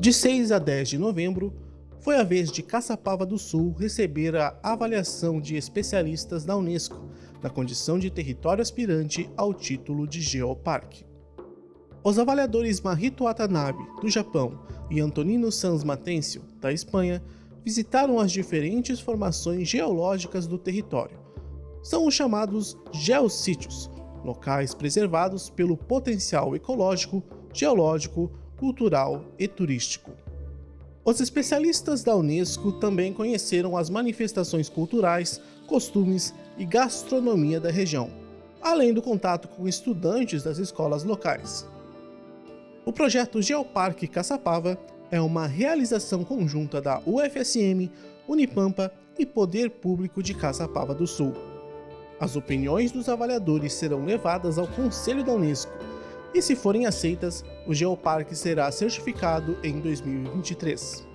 De 6 a 10 de novembro, foi a vez de Caçapava do Sul receber a avaliação de especialistas da Unesco na condição de território aspirante ao título de Geoparque. Os avaliadores Mahito Watanabe, do Japão, e Antonino Sans Matencio, da Espanha, visitaram as diferentes formações geológicas do território. São os chamados geossítios, locais preservados pelo potencial ecológico, geológico, cultural e turístico. Os especialistas da Unesco também conheceram as manifestações culturais, costumes e gastronomia da região, além do contato com estudantes das escolas locais. O projeto Geoparque Caçapava é uma realização conjunta da UFSM, Unipampa e Poder Público de Caçapava do Sul. As opiniões dos avaliadores serão levadas ao Conselho da Unesco e, se forem aceitas, o Geoparque será certificado em 2023.